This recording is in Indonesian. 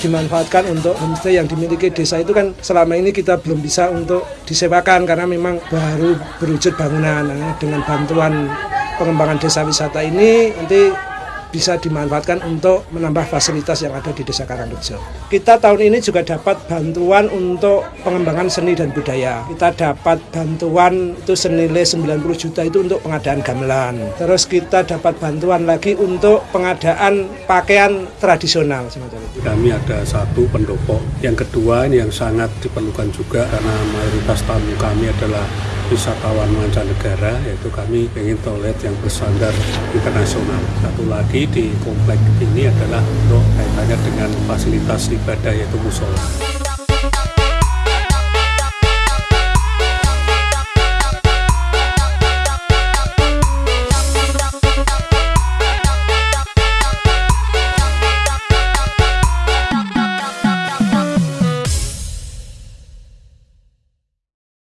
dimanfaatkan untuk homestay yang dimiliki desa itu kan selama ini kita belum bisa untuk disewakan karena memang baru berwujud bangunan. Nah, dengan bantuan pengembangan desa wisata ini nanti bisa dimanfaatkan untuk menambah fasilitas yang ada di Desa Karangrejo. Kita tahun ini juga dapat bantuan untuk pengembangan seni dan budaya. Kita dapat bantuan itu senilai 90 juta itu untuk pengadaan gamelan. Terus kita dapat bantuan lagi untuk pengadaan pakaian tradisional. Kami ada satu pendopo. Yang kedua yang sangat diperlukan juga karena mayoritas tamu kami adalah wisatawan mancanegara yaitu kami ingin toilet yang berstandar internasional. Satu lagi di komplek ini adalah untuk kaitannya dengan fasilitas ibadah yaitu musola.